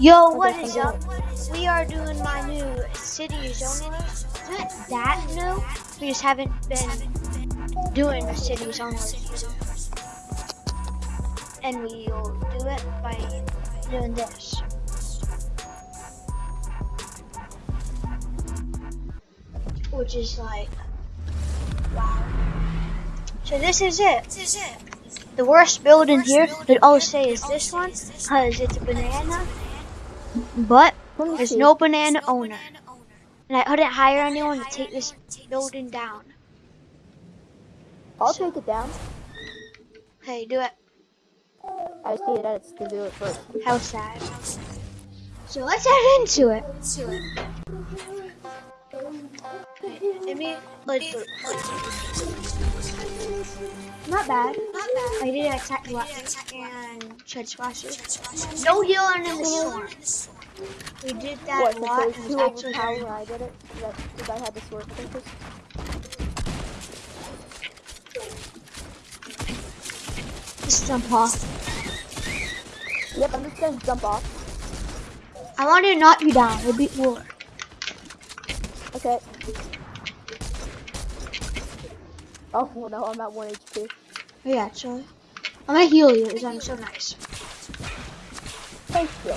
Yo, what is up? We are doing my new city zoning. Not that new. We just haven't been doing the city zoning. And we'll do it by doing this. Which is like, wow. So this is it. This is it. The worst building here, that always say is this one, because it's a banana, but there's no banana owner. And I couldn't hire anyone to take this building down. I'll take it down. Hey, do it. I just need edits to do it first. How sad. So let's head into it. Let me, let's do it. Not bad. Not bad. I did attack weapons and shed splashes. No healing in the storm. We did that What, a lot. two it was actually overpowered very when I did it? Because I had the sword focus? Just jump off. Yep, I'm just gonna jump off. I wanted to knock you down. We'll beat war. Okay. Oh, well, no, I'm at 1 HP. Oh, yeah, actually. I'm gonna heal you because I'm so nice. Thank you.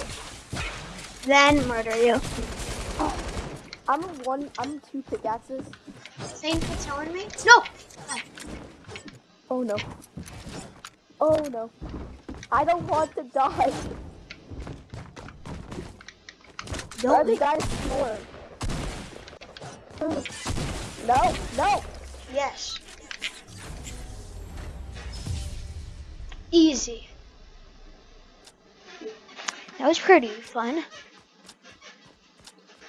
Then murder you. I'm a one, I'm two pickaxes. Thanks for telling me. No! Oh no. Oh no. I don't want to die. Don't are the guys? No, no. Yes. Easy. That was pretty fun.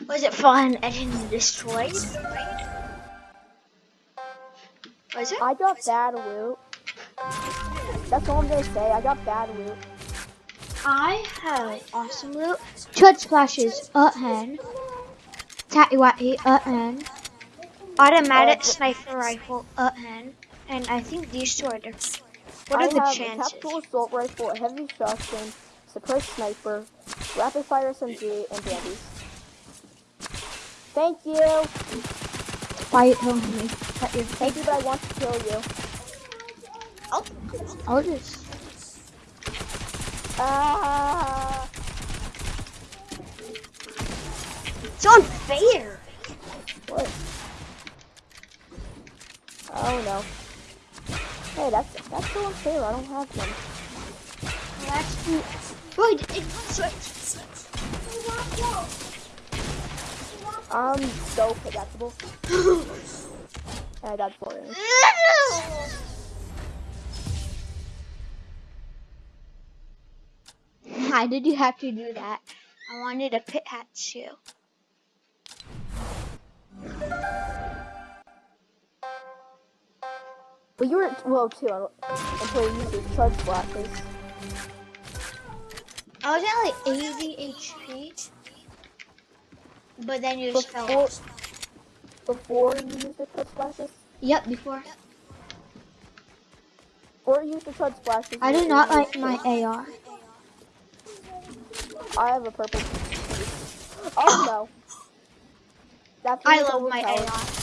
Was it fun and then destroyed? Was it? I got bad loot. That's all I'm gonna say. I got bad loot. I have awesome loot. Chug splashes, a hen. Tatty watty, a hen. Automatic Uh, sniper rifle, a hen. And I think these two are different. What I are the have a chances? tactical assault rifle, a heavy shotgun, suppressed sniper, rapid fire SMG, and bandies. Thank you. Why are you me Thank you, but I want to kill you. Oh, I'll just. Ah. It's unfair. What? Oh no. Hey, that's that's so unfair. I don't have them. That's it switched. I'm so predictable. and I got four. in. Why did you have to do that? I wanted a pit hat too. Well, you were at well too un- until you used charge flashes. I was at like 80 HP. But then you just fell Before, before you used the charge flashes, Yep, before. or you used the charge splashes. I do not like my AR. I have a purple. Oh no. That's I love my. AR.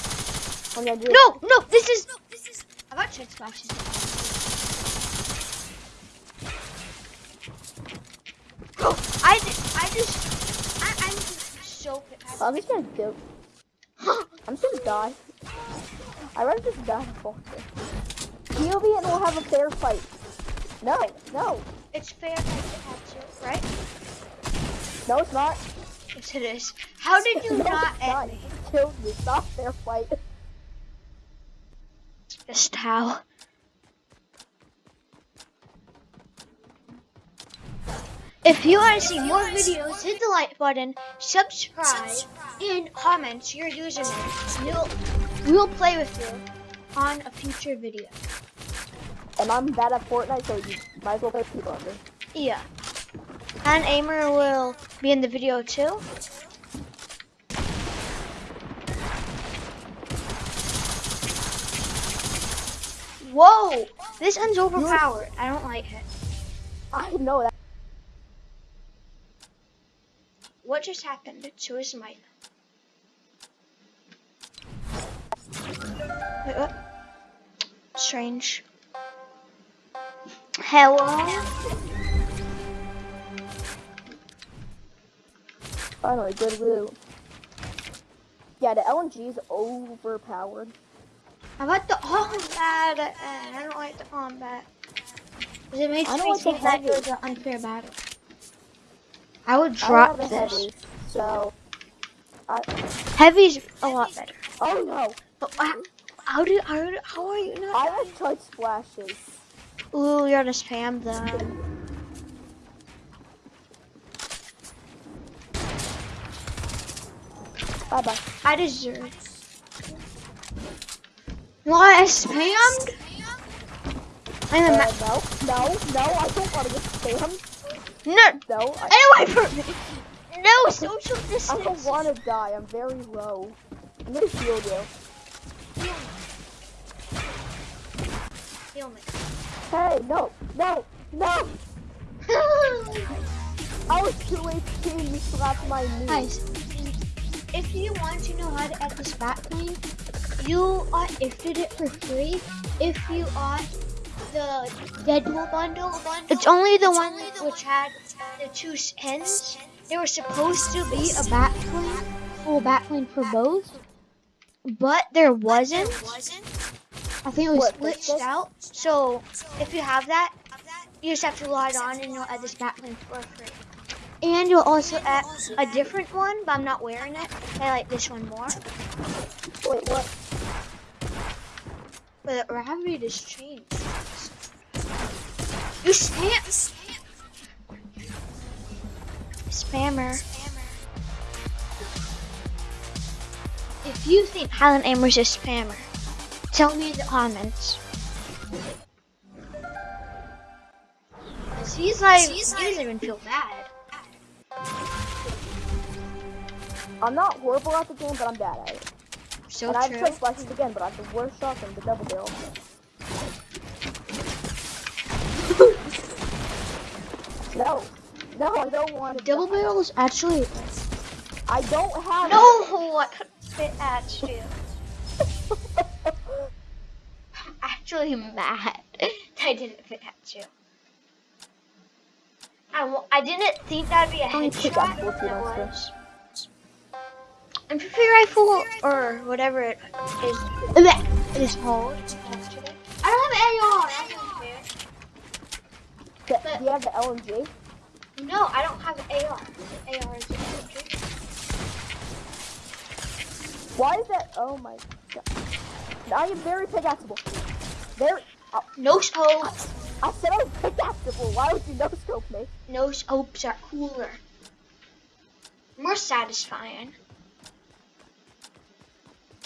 Oh, do No, no, this is. I got chest splashes. I, ju- I just. I, I'm just so. I'm just gonna do. I'm just gonna die. I'd rather just die fall through. POV and we'll have a fair fight. No, no, It's fair if I pit hat right? no, it's not. Yes, it is. How did you no, not end not. me? Killed me. It's not fair fight. Just how? If you want to see more videos, hit the like button, subscribe, and comment your username. We'll, we'll play with you on a future video. And I'm bad at Fortnite, so you might as well play people under. Yeah. And Aimer will be in the video too. Whoa! This one's overpowered. I don't like it. I know that. what just happened to his mic? Wait, what? Strange. Hello? Finally, good loot. Yeah, the LMG is overpowered. How about the combat? Uh, I don't like the combat. Because it makes I don't me like think that it was an unfair battle. I would drop a this. heavy, so. I, Heavy's a lot better. oh no! But how, how do how, how are you not? I have choice splashes. Ooh, you're gonna spam them. Bye bye. I deserve. What? I spammed? I'm a Uh, ma- no, no, no, I don't want to get spammed. no. No, I, Get away from me. No social distance. I don't want to die. I'm very low. I'm gonna shield you. Heal me. Hey, no, no, no! I was 2 HP and you slapped my knee. Guys, if you want to know how to add this bat plane, you are gifted it for free if you are the Deadpool bundle. It's only the one which had the two skins. There was supposed to be a back bling, full bat plane for both, but there wasn't. I think it was What, glitched out. So if you have that, you just have to log on and you'll add this bat plane for free. And you'll also add a different one, but I'm not wearing it. I like this one more. Wait, what? But the gravity just changed. You spam! Spammer. If you think Highland Amber's a spammer, tell me in the comments. 'Cause he's like, he doesn't even feel bad. I'm not horrible at the game, but I'm bad at it. So and true. choice splashes again, but I have the worst shot from the double barrel. no, no, I don't want to. Double barrel is actually I don't have. no. I couldn't fit at actually mad I didn't fit at you. I, I didn't think that'd be a headshot. PP rifle or whatever it is, it is called. I don't have AR. I. Do you have the LMG? No, I don't have AR. AR is a Why is that? Oh my god. I am very pickaxeable. Very. Oh, No scope. I said I was pickaxeable. Why would you no scope me? No scopes are cooler. More satisfying.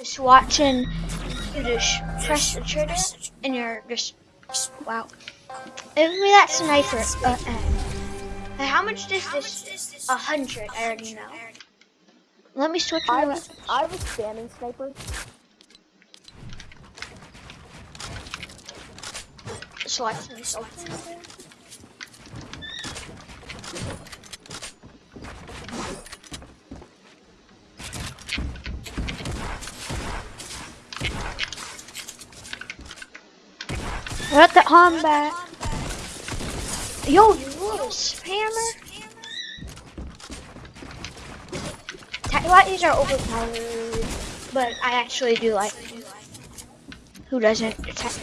Just watching you just press the trigger and you're just wow. Give me that sniper. Uh, uh. How much does this? A hundred. I already know. Let me switch I was, I was spamming sniper. Select myself. What the arm combat? Yo, you little spammer! Tactics are overpowered, but I actually do like them. Who doesn't attack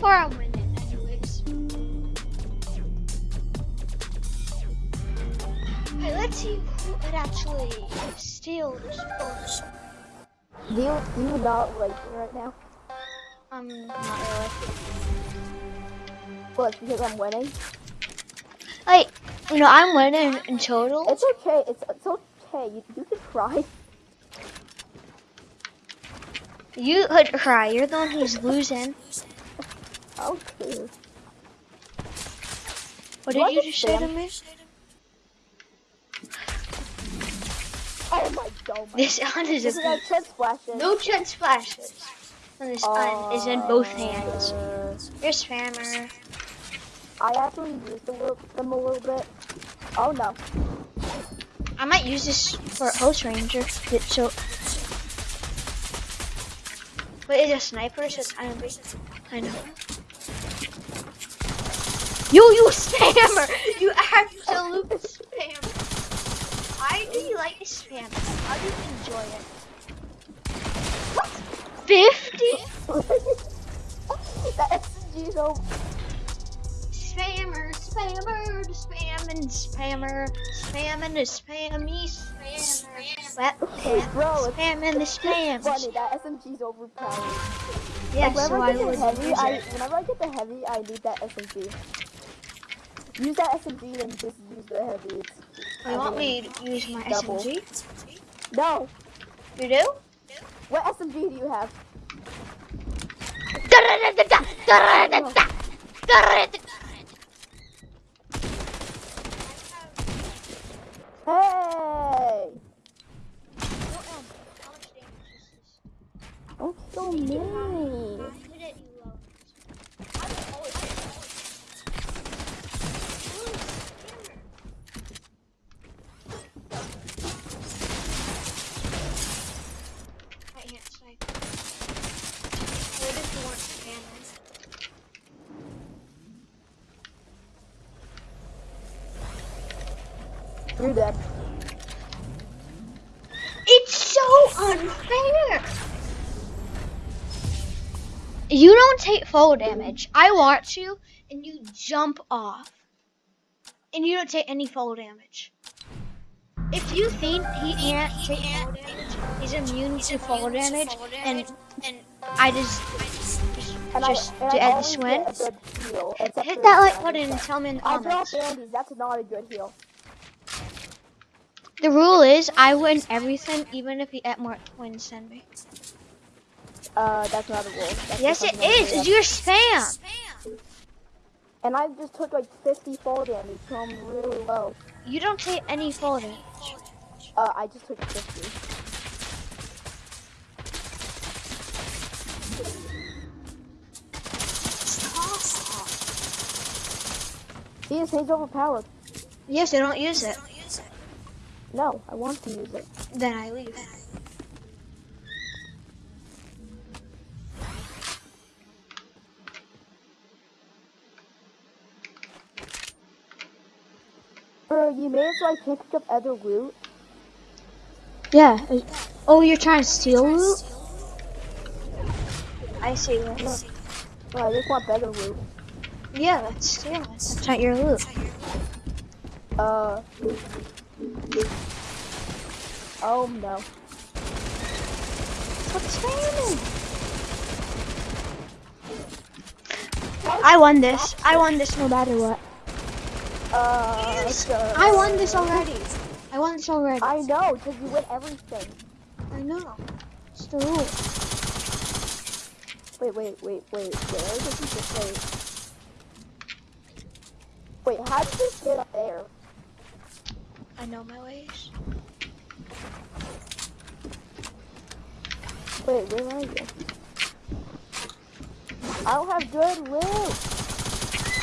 Far, I'm winning, anyways. Let's see who could actually steal this. Do you, you not like me right now? Um, not really. What, because I'm winning? Like, you know, I'm winning in total. It's okay. It's, it's okay. You, you can cry. You could cry. You're the one who's losing. Okay. What did I you just say to me? Oh my god. my- This on is is a like chest splashes. no chest splashes. And this on is in both hands. Uh, You're spammer. I actually used the them a little bit. Oh no. I might use this for Host Ranger. It- So, but it's a sniper, so it's kind of. I know. You, you spammer! You absolute spammer! Why do you like spam? How do you enjoy it? Fifty that SMG so spammer, spammer, spamming, spammer, spamming the spammy spammer. What? Bro, it's Spamming the spam. funny. That SMG's overpowered. Yeah, Like, so whenever I I get the heavy, I whenever I get the heavy, I need that SMG. Use that SMG and just use the heavy. You want me to use my Double. SMG? no. You do? What SMG do you have? Hey! Don't kill me. You're dead. It's so unfair. You don't take fall damage. I watch you and you jump off. And you don't take any fall damage. If you think he can't take fall damage, he's immune to fall damage, and and I just And just I, and to I end this win. get a good heal, except Hit that like button and tell me in the comments. That's not a good heal. The rule is I win everything, even if get more wins me. Uh, that's not a rule. That's Yes, it is. It's your spam. And I just took like 50 fall damage, so I'm really low. You don't take any fall damage. Uh, I just took 50. See, his hate's overpowered. Yes, I don't use it. No, I want to use it. Then I leave. Bro, you made it so I can't pick up other loot. Yeah. Oh, you're trying to steal loot? I see. Look. Bro, I just want better loot. Yeah, that's stealing. That's not your loot. Uh. Oh no. What's spamming? I won this. I won this no matter what. Uh. okay. I won this already. I won this already. I know, because you win everything. I know. It's the rule. Wait, wait, wait, wait. Where did you just wait? Wait, how did you get up there? I know my ways. Wait, where are you? I don't have good loot.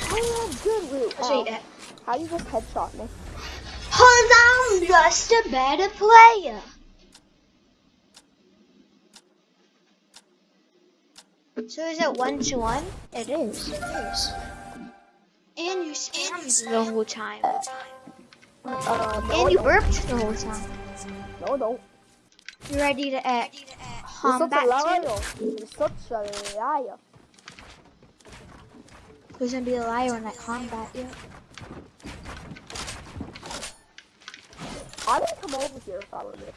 I don't have good loot. I'll show Ow. you that. How you just headshot me? Cause I'm just a better player. So is it one to one? It is. It is. And you spammed the whole time. Uh, no, And you burped the whole time. No, no. You ready to act You're such combat a liar. You're such a liar. Who's gonna be a liar when I combat you? I didn't come over here if I were you.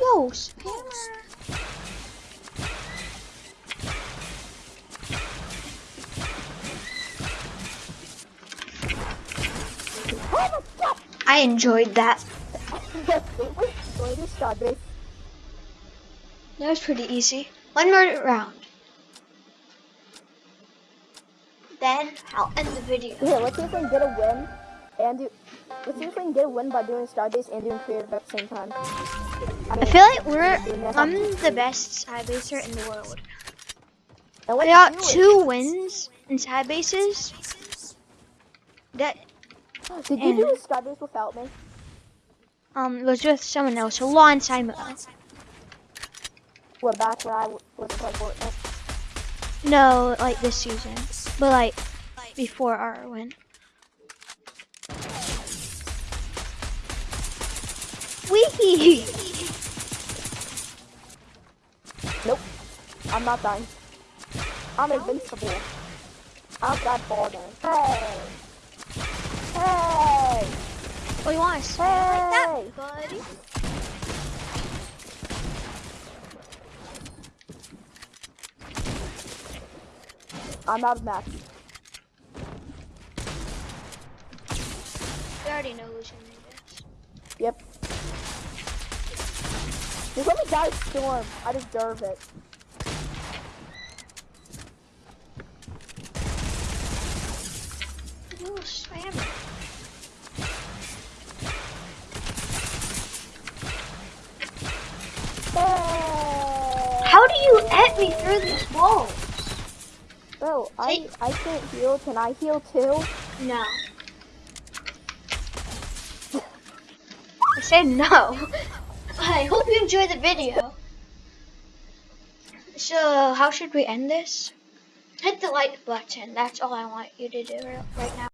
Yo, spammer. Oh my god! I enjoyed that. Yes, it was Enjoy this shot, babe. That was pretty easy. One more round. Then I'll end the video. Here, let's see if we can get a win and do. Let's see if we can get a win by doing Starbase and doing creative at the same time. I I feel like we're I'm the best side baser in the world. I got two wins in side bases. That Did you do Starbase without me? um it was with someone else a long time ago. What back when I was playing Fortnite? No, like this season, but like before our win. Wee! Nope. I'm not dying. I'm invincible. I'm that ball then. Hey! Hey! Oh, you want to say like that, buddy? I'm out of match. You already know gonna this. Yep. Let me die storm. I deserve it. Ooh, slam it. Hey! How do you hit me through these walls? Bro, I, I can't heal. Can I heal too? No. I said no. I hope you enjoyed the video. So, how should we end this? Hit the like button. That's all I want you to do right now.